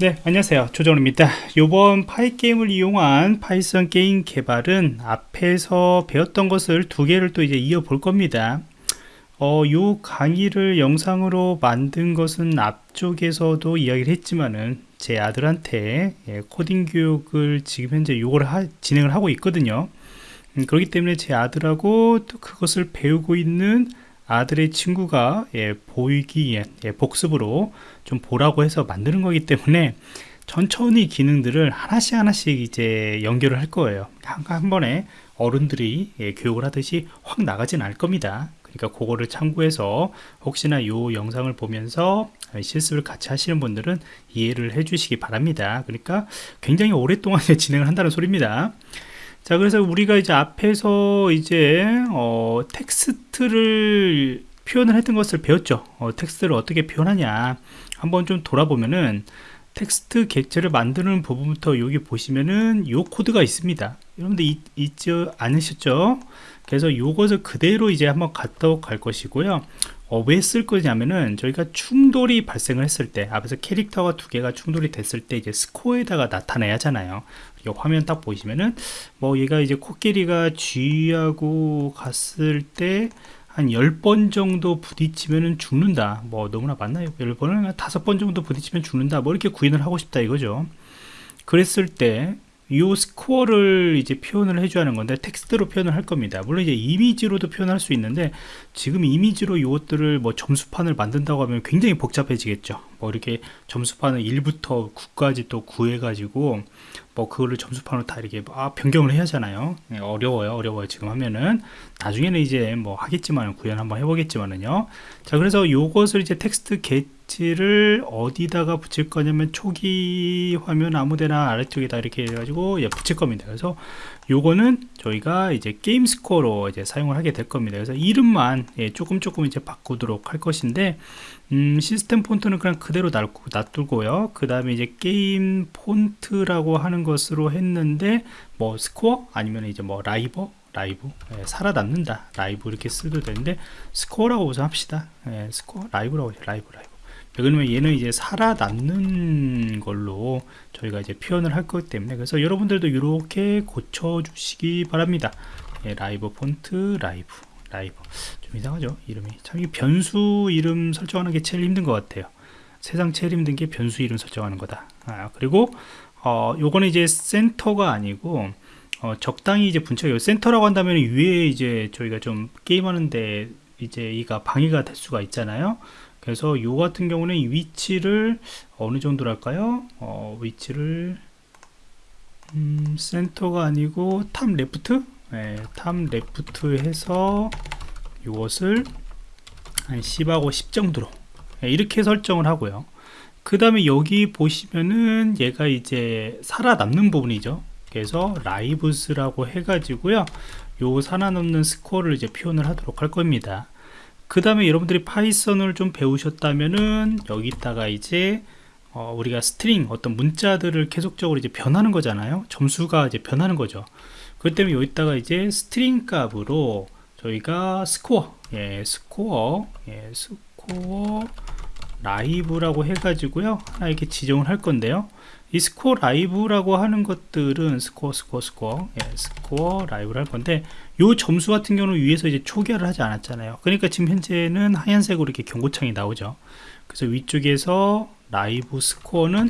네 안녕하세요. 조정입니다. 이번 Pygame을 이용한 Python 게임 개발은 앞에서 배웠던 것을 두 개를 또 이제 이어 볼 겁니다. 어, 요 강의를 영상으로 만든 것은 앞쪽에서도 이야기를 했지만은 제 아들한테 예, 코딩 교육을 지금 현재 요걸 하, 진행을 하고 있거든요. 음, 그렇기 때문에 제 아들하고 또 그것을 배우고 있는 아들의 친구가 예, 보이기 예, 복습으로 좀 보라고 해서 만드는 거기 때문에 천천히 기능들을 하나씩 하나씩 이제 연결을 할 거예요. 한, 한 번에 어른들이 예, 교육을 하듯이 확 나가진 않을 겁니다. 그러니까 그거를 참고해서 혹시나 이 영상을 보면서 실습을 같이 하시는 분들은 이해를 해 주시기 바랍니다. 그러니까 굉장히 오랫동안 진행을 한다는 소리입니다 자 그래서 우리가 이제 앞에서 이제 어, 텍스트를 표현을 했던 것을 배웠죠. 어, 텍스트를 어떻게 표현하냐. 한번 좀 돌아보면은 텍스트 객체를 만드는 부분부터 여기 보시면은 요 코드가 있습니다. 여러분들 잊, 잊지 않으셨죠? 그래서 이것을 그대로 이제 한번 갖다 갈 것이고요 어, 왜 쓸 거냐면은 저희가 충돌이 발생을 했을 때 앞에서 캐릭터가 두 개가 충돌이 됐을 때 이제 스코어에다가 나타내야 하잖아요. 이 화면 딱 보시면은 뭐 얘가 이제 코끼리가 쥐하고 갔을 때 한 10번 정도 부딪히면 죽는다. 뭐 너무나 많나요? 10번은 5번 정도 부딪히면 죽는다. 뭐 이렇게 구인을 하고 싶다 이거죠. 그랬을 때 이 스코어를 이제 표현을 해줘야 하는 건데 텍스트로 표현을 할 겁니다. 물론 이제 이미지로도 표현할 수 있는데 지금 이미지로 이것들을 뭐 점수판을 만든다고 하면 굉장히 복잡해지겠죠. 뭐 이렇게 점수판을 1부터 9까지 또 구해 가지고 뭐 그거를 점수판으로 다 이렇게 아, 변경을 해야 하잖아요. 네, 어려워요. 어려워요. 지금 하면은. 나중에는 이제 뭐 하겠지만 구현 한번 해보겠지만은요. 자 그래서 요것을 이제 텍스트 객체를 어디다가 붙일 거냐면 초기 화면 아무데나 아래쪽에다 이렇게 해가지고 예, 붙일 겁니다. 그래서 요거는 저희가 이제 게임 스코어로 이제 사용을 하게 될 겁니다. 그래서 이름만 예, 조금 조금 이제 바꾸도록 할 것인데 음, 시스템 폰트는 그냥 그대로 놔두고요. 그 다음에 이제 게임 폰트라고 하는 것으로 했는데 뭐 스코어 아니면 이제 뭐 live? live? 예, 살아남는다. 라이브 이렇게 쓰도 되는데 스코어라고 우선 합시다. 예, 스코어 live라고 해요 live live 그러면 얘는 이제 살아남는 걸로 저희가 이제 표현을 할 거기 때문에 그래서 여러분들도 이렇게 고쳐 주시기 바랍니다. 예, 라이브 폰트 live live. 좀 이상하죠? 이름이. 참 이 변수 이름 설정하는 게 제일 힘든 것 같아요. 세상 제일 힘든 게 변수 이름 설정하는 거다. 아, 그리고 어, 요거는 이제 센터가 아니고 어, 적당히 이제 분체가 센터라고 한다면 위에 이제 저희가 좀 게임하는데 이제 이가 방해가 될 수가 있잖아요 그래서 요 같은 경우는 이 위치를 어느 정도랄까요? 어, 위치를 음, 센터가 아니고 top left? 네, top left 해서 이것을 한 10하고 10 정도로. 네, 이렇게 설정을 하고요. 그 다음에 여기 보시면은 얘가 이제 살아남는 부분이죠. 그래서 lives라고 해가지고요. 요 살아남는 스코어를 이제 표현을 하도록 할 겁니다 그 다음에 여러분들이 파이썬을 좀 배우셨다면은 여기다가 이제 어, 우리가 string 어떤 문자들을 계속적으로 이제 변하는 거잖아요. 점수가 이제 변하는 거죠. 그 때문에 여기다가 이제 string 값으로 저희가 스코어 예 스코어 예 스코어 live라고 해가지고요. 하나 이렇게 지정을 할 건데요. 이 스코어 live라고 하는 것들은 스코어 스코어 스코어. 예, 스코어 live를 할 건데 요 점수 같은 경우는 위에서 이제 초기화를 하지 않았잖아요. 그러니까 지금 현재는 하얀색으로 이렇게 경고창이 나오죠. 그래서 위쪽에서 라이브 스코어는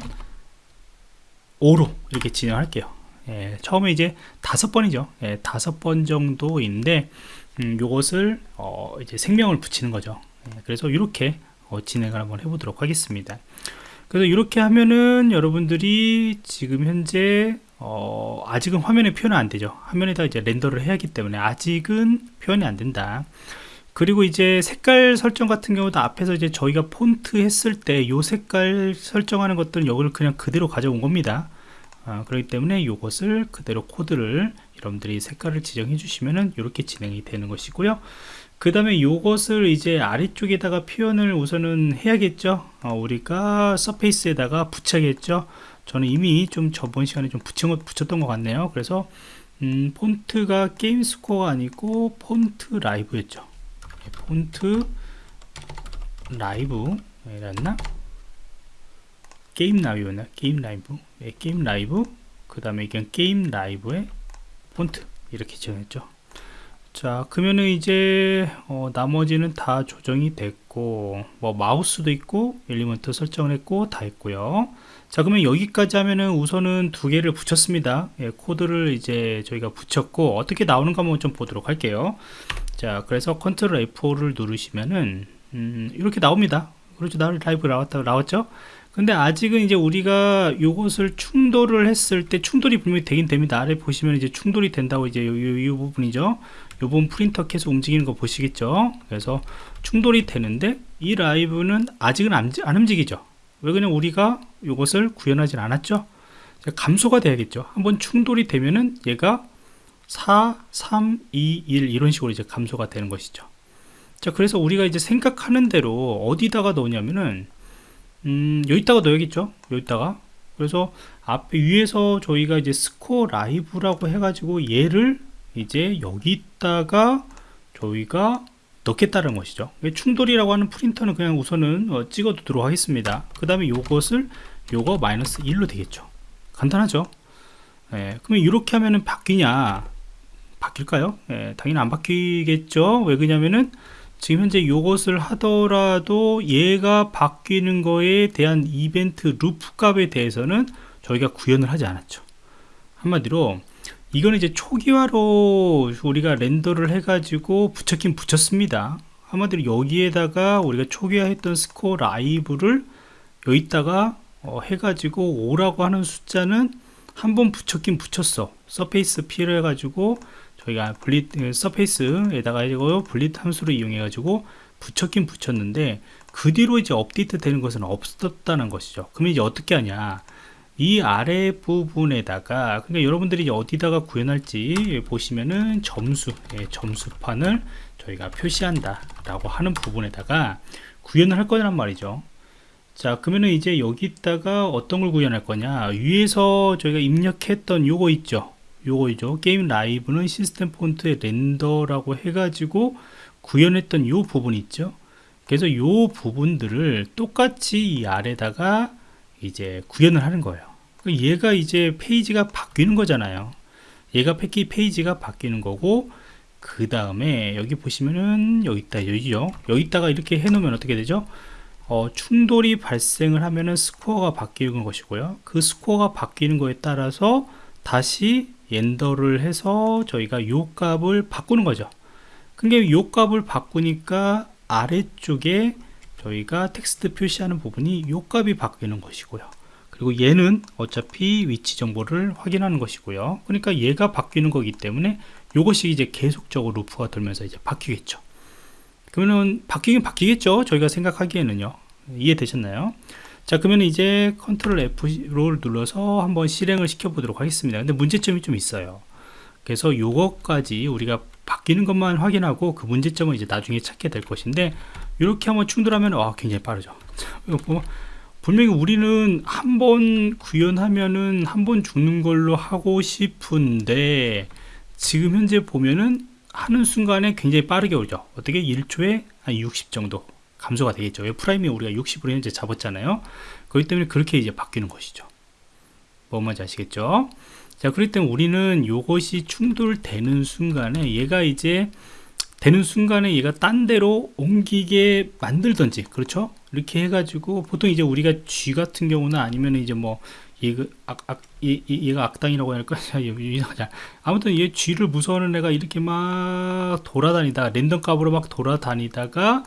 5로 이렇게 진행할게요. 예, 처음에 이제 다섯 번이죠. 예, 다섯 번 정도인데 음, 요것을 어, 이제 생명을 붙이는 거죠. 예, 그래서 이렇게 어, 진행을 한번 해보도록 하겠습니다. 그래서 이렇게 하면은 여러분들이 지금 현재 어, 아직은 화면에 표현 안 되죠. 화면에다 이제 렌더를 해야 하기 때문에 아직은 표현이 안 된다. 그리고 이제 색깔 설정 같은 경우도 앞에서 이제 저희가 폰트 했을 때이 색깔 설정하는 것들은 여기를 그냥 그대로 가져온 겁니다. 아, 그렇기 때문에 이것을 그대로 코드를 여러분들이 색깔을 지정해 주시면은 이렇게 진행이 되는 것이고요 그 다음에 이것을 이제 아래쪽에다가 표현을 우선은 해야겠죠? 어, 우리가 surface에다가 붙여야겠죠? 저는 이미 좀 저번 시간에 좀 붙인 것, 붙였던 것 같네요. 그래서 음, 폰트가 게임 스코어가 아니고 폰트 live였죠. 네, 폰트 라이브. 이랬나? 게임 live나? 게임 라이브? 네, 게임 라이브. 그 다음에 이건 게임 live의 폰트. 이렇게 지정했죠 자 그러면은 이제 어, 나머지는 다 조정이 됐고 뭐 마우스도 있고 element 설정을 했고 다 했고요. 자 그러면 여기까지 하면은 우선은 두 개를 붙였습니다. 예, 코드를 이제 저희가 붙였고 어떻게 나오는가 한번 좀 보도록 할게요. 자 그래서 컨트롤 F4를 누르시면은 음, 이렇게 나옵니다. 그렇죠. 나 라이브 나왔다 나왔죠 근데 아직은 이제 우리가 요것을 충돌을 했을 때 충돌이 분명히 되긴 됩니다. 아래 보시면 이제 충돌이 된다고 이제 요, 요, 요 부분이죠. 요 부분 프린터 계속 움직이는 거 보시겠죠? 그래서 충돌이 되는데 이 live는 아직은 안, 안 움직이죠. 왜 그냥 우리가 이것을 구현하진 않았죠? 감소가 돼야겠죠. 한번 충돌이 되면은 얘가 4 3 2 1 이런 식으로 이제 감소가 되는 것이죠. 자 그래서 우리가 이제 생각하는 대로 어디다가 넣냐면은 음 여기다가 넣어야겠죠? 여기다가. 그래서 앞에 위에서 저희가 이제 스코어 라이브라고 해가지고 얘를 이제 여기다가 저희가 넣겠다는 것이죠. 충돌이라고 하는 프린터는 그냥 우선은 어, 찍어 두도록 하겠습니다. 그 다음에 요것을 요거 마이너스 1로 되겠죠. 간단하죠? 예, 그러면 이렇게 하면은 바뀌냐? 바뀔까요? 예, 당연히 안 바뀌겠죠? 왜 그러냐면은 지금 현재 요것을 하더라도 얘가 바뀌는 거에 대한 이벤트 루프 값에 대해서는 저희가 구현을 하지 않았죠. 한마디로 이거는 이제 초기화로 우리가 render를 해가지고 붙였긴 붙였습니다. 한마디로 여기에다가 우리가 초기화했던 스코어 live를 여기다가 어, 해가지고 5라고 하는 숫자는 한 번 붙였긴 붙였어. surface P를 해가지고 저희가 blit 그 surface에다가 이거 blit 함수를 이용해 가지고 붙였긴 붙였는데 그 뒤로 이제 업데이트 되는 것은 없었다는 것이죠. 그러면 이제 어떻게 하냐? 이 아래 부분에다가 그러니까 여러분들이 어디다가 구현할지 보시면은 점수 예, 점수판을 저희가 표시한다 라고 하는 부분에다가 구현을 할 거란 말이죠. 자 그러면은 이제 여기다가 어떤 걸 구현할 거냐? 위에서 저희가 입력했던 요거 있죠 요거이죠. 게임 라이브는 시스템 폰트의 렌더라고 해가지고 구현했던 요 부분 있죠. 그래서 요 부분들을 똑같이 이 아래다가 이제 구현을 하는 거예요. 얘가 이제 페이지가 바뀌는 거잖아요. 얘가 패키 페이지가 바뀌는 거고 그 다음에 여기 보시면은 여기 있다 여기죠 여기다가 이렇게 해 놓으면 어떻게 되죠? 어, 충돌이 발생을 하면은 스코어가 바뀌는 것이고요. 그 스코어가 바뀌는 거에 따라서 다시 render를 해서 저희가 요 값을 바꾸는 거죠. 근데 요 값을 바꾸니까 아래쪽에 저희가 텍스트 표시하는 부분이 요 값이 바뀌는 것이고요. 그리고 얘는 어차피 위치 정보를 확인하는 것이고요. 그러니까 얘가 바뀌는 거기 때문에 이것이 이제 계속적으로 루프가 돌면서 이제 바뀌겠죠. 그러면 바뀌긴 바뀌겠죠. 저희가 생각하기에는요. 이해되셨나요 자 그러면 이제 컨트롤 F를 눌러서 한번 실행을 시켜 보도록 하겠습니다. 근데 문제점이 좀 있어요. 그래서 요것까지 우리가 바뀌는 것만 확인하고 그 문제점을 이제 나중에 찾게 될 것인데 이렇게 한번 충돌하면 와 굉장히 빠르죠. 뭐 분명히 우리는 한 번 구현하면은 한 번 죽는 걸로 하고 싶은데 지금 현재 보면은 하는 순간에 굉장히 빠르게 오죠. 어떻게? 1초에 한 60 정도 감소가 되겠죠. 왜 프레임이 우리가 60으로 현재 잡았잖아요. 그렇기 때문에 그렇게 이제 바뀌는 것이죠. 뭔 말인지 아시겠죠? 자 그렇기 때문에 우리는 이것이 충돌되는 순간에 얘가 이제 되는 순간에 얘가 딴 데로 옮기게 만들던지 그렇죠? 이렇게 해가지고 보통 이제 우리가 쥐 같은 경우는 아니면 이제 뭐 얘가 악, 악, 얘, 얘가 악당이라고 할까 아무튼 얘 쥐를 무서워하는 애가 이렇게 막 돌아다니다 랜덤 값으로 막 돌아다니다가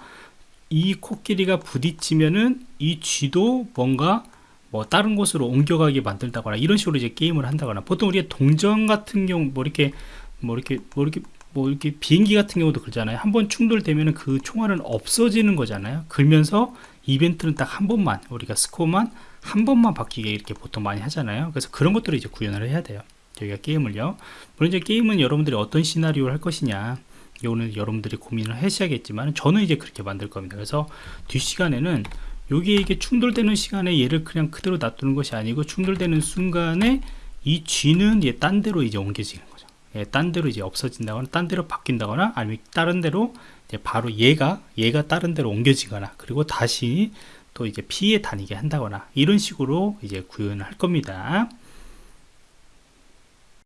이 코끼리가 부딪히면은 이 쥐도 뭔가 뭐 다른 곳으로 옮겨가게 만들다거나 이런 식으로 이제 게임을 한다거나 보통 우리가 동전 같은 경우 뭐 이렇게 뭐 이렇게 뭐 이렇게 뭐 이렇게 비행기 같은 경우도 그러잖아요. 한 번 충돌되면 그 총알은 없어지는 거잖아요. 그러면서 이벤트는 딱 한 번만 우리가 스코어만 한 번만 바뀌게 이렇게 보통 많이 하잖아요. 그래서 그런 것들을 이제 구현을 해야 돼요. 저희가 게임을요. 물론 이제 게임은 여러분들이 어떤 시나리오를 할 것이냐 이거는 여러분들이 고민을 하셔야겠지만 저는 이제 그렇게 만들 겁니다. 그래서 뒷시간에는 여기에 이게 충돌되는 시간에 얘를 그냥 그대로 놔두는 것이 아니고 충돌되는 순간에 이 쥐는 얘 딴 데로 이제 옮겨지는 거죠. 예, 딴 데로 이제 없어진다거나 딴 데로 바뀐다거나 아니면 다른 데로 바로 얘가 얘가 다른 데로 옮겨지거나 그리고 다시 또 이제 피해 다니게 한다거나 이런 식으로 이제 구현을 할 겁니다